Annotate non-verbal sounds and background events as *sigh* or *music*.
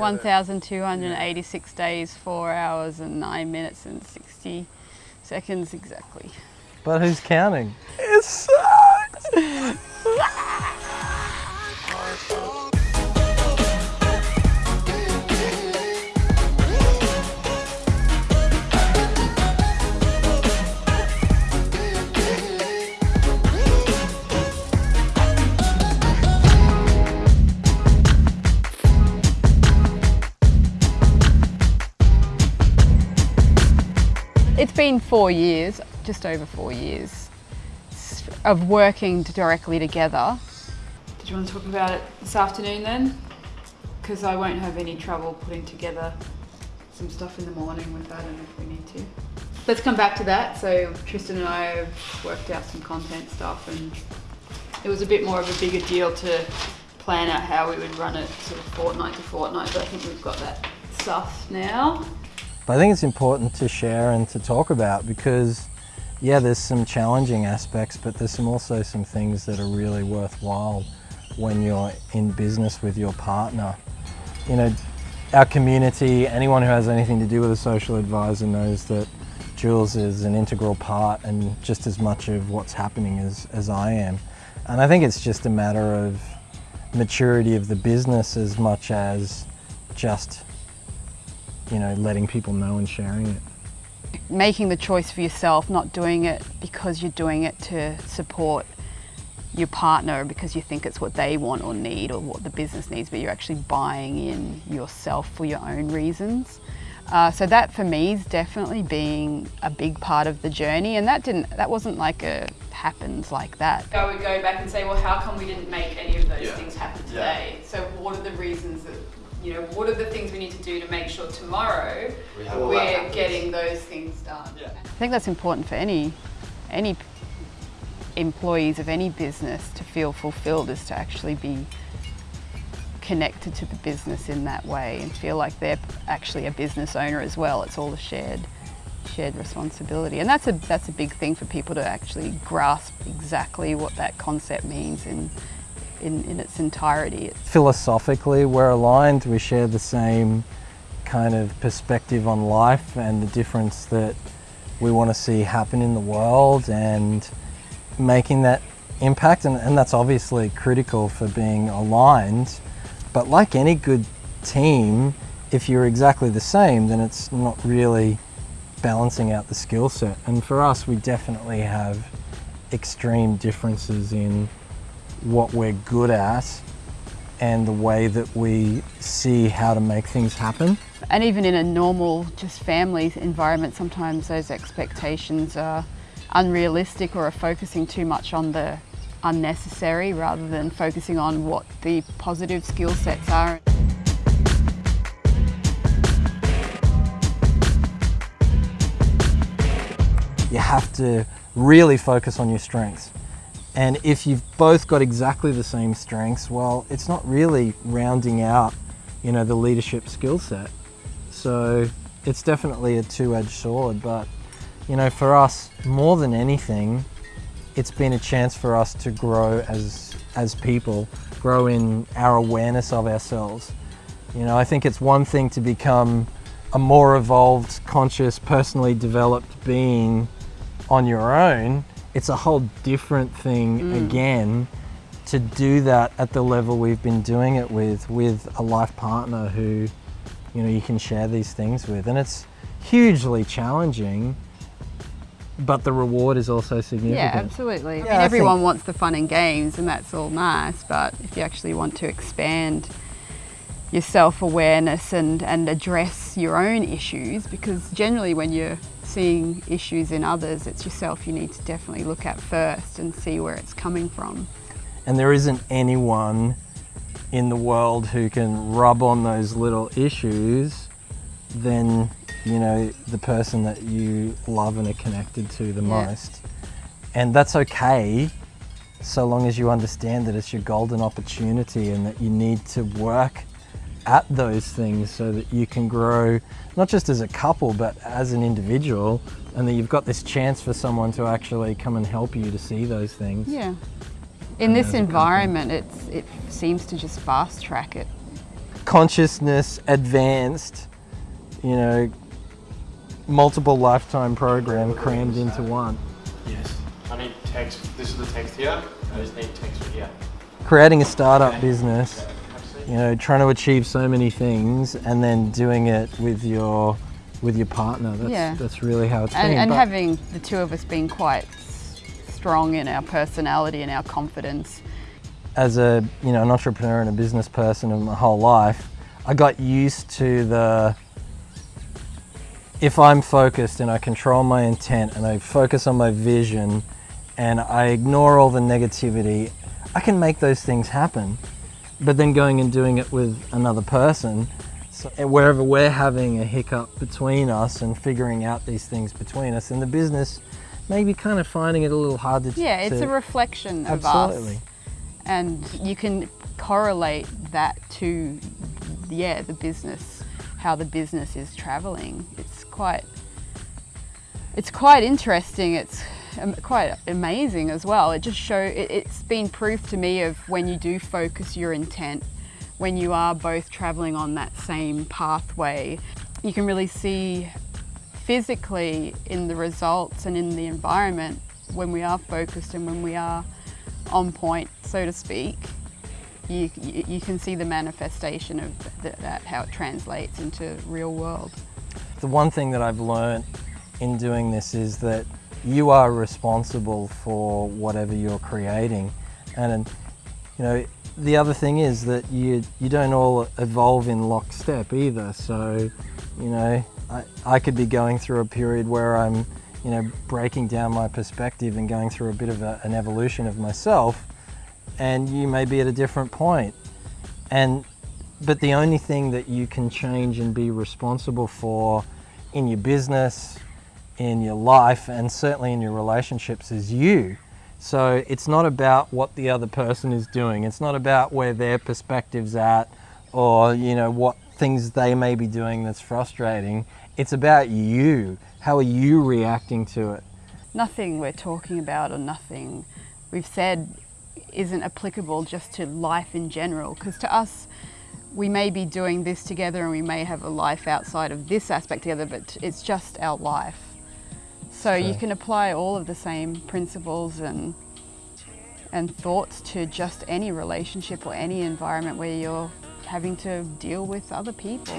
1,286 days, 4 hours and 9 minutes and 60 seconds exactly. But who's counting? It sucks! *laughs* It's been four years, just over four years, of working directly together. Did you want to talk about it this afternoon then? Because I won't have any trouble putting together some stuff in the morning with that and if we need to. Let's come back to that. So Tristan and I have worked out some content stuff and it was a bit more of a bigger deal to plan out how we would run it sort of fortnight to fortnight, but I think we've got that stuff now. But I think it's important to share and to talk about because yeah, there's some challenging aspects, but there's some also some things that are really worthwhile when you're in business with your partner. You know, our community, anyone who has anything to do with a social advisor knows that Jules is an integral part and just as much of what's happening as, as I am. And I think it's just a matter of maturity of the business as much as just you know, letting people know and sharing it. Making the choice for yourself, not doing it because you're doing it to support your partner because you think it's what they want or need or what the business needs, but you're actually buying in yourself for your own reasons. Uh, so that for me is definitely being a big part of the journey and that didn't, that wasn't like a happens like that. I would go back and say, well, how come we didn't make any of those yeah. things happen today? Yeah. So what are the reasons that you know, what are the things we need to do to make sure tomorrow we are getting those things done. Yeah. I think that's important for any, any employees of any business to feel fulfilled is to actually be connected to the business in that way and feel like they're actually a business owner as well. It's all a shared shared responsibility and that's a that's a big thing for people to actually grasp exactly what that concept means in in, in its entirety. Philosophically, we're aligned. We share the same kind of perspective on life and the difference that we want to see happen in the world and making that impact. And, and that's obviously critical for being aligned. But like any good team, if you're exactly the same, then it's not really balancing out the skill set. And for us, we definitely have extreme differences in what we're good at and the way that we see how to make things happen. And even in a normal, just family environment, sometimes those expectations are unrealistic or are focusing too much on the unnecessary rather than focusing on what the positive skill sets are. You have to really focus on your strengths. And if you've both got exactly the same strengths, well, it's not really rounding out, you know, the leadership skill set. So it's definitely a two-edged sword, but you know, for us, more than anything, it's been a chance for us to grow as, as people, grow in our awareness of ourselves. You know, I think it's one thing to become a more evolved, conscious, personally developed being on your own, it's a whole different thing mm. again to do that at the level we've been doing it with, with a life partner who, you know, you can share these things with. And it's hugely challenging, but the reward is also significant. Yeah, absolutely. Yeah, I mean, everyone think... wants the fun and games and that's all nice, but if you actually want to expand your self-awareness and, and address your own issues, because generally when you're seeing issues in others, it's yourself you need to definitely look at first and see where it's coming from. And there isn't anyone in the world who can rub on those little issues than, you know, the person that you love and are connected to the yeah. most. And that's okay so long as you understand that it's your golden opportunity and that you need to work at those things so that you can grow not just as a couple but as an individual and that you've got this chance for someone to actually come and help you to see those things. Yeah. In this environment it's, it seems to just fast track it. consciousness advanced, you know, multiple lifetime program crammed into one. Yes. I need text. This is the text here. I just need text here. Creating a startup Okay. business, Absolutely. You know, trying to achieve so many things and then doing it with your with your partner. That's Yeah. that's really how it's and, been. and But- having the two of us being quite strong in our personality and our confidence. as a you know an entrepreneur and a business person in my whole life, I got used to the if I'm focused and I control my intent and I focus on my vision and I ignore all the negativity, I can make those things happen. But then going and doing it with another person, so eh, wherever we're having a hiccup between us and figuring out these things between us, in the business, maybe kind of finding it a little hard to Yeah, it's to- a reflection of us. absolutely. us. And you can correlate that to, yeah, the business, how the business is traveling. It's quite, it's quite interesting. It's quite amazing as well. It just show, it, it's been proof to me of when you do focus your intent, when you are both traveling on that same pathway, you can really see physically in the results and in the environment when we are focused and when we are on point, so to speak, you, you, can see the manifestation of th- that, how it translates into real world. The one thing that I've learned in doing this is that you are responsible for whatever you're creating. And you know, the other thing is that you you don't all evolve in lockstep either. So, you know, I, I could be going through a period where I'm, you know, breaking down my perspective and going through a bit of a, an evolution of myself, and you may be at a different point. And but the only thing that you can change and be responsible for in your business, in your life, and certainly in your relationships is you. So it's not about what the other person is doing. It's not about where their perspective's at or, you know, what things they may be doing that's frustrating. It's about you. How are you reacting to it? Nothing we're talking about or nothing we've said isn't applicable just to life in general, because to us, we may be doing this together and we may have a life outside of this aspect together, but it's just our life. So you can apply all of the same principles and and thoughts to just any relationship or any environment where you're having to deal with other people.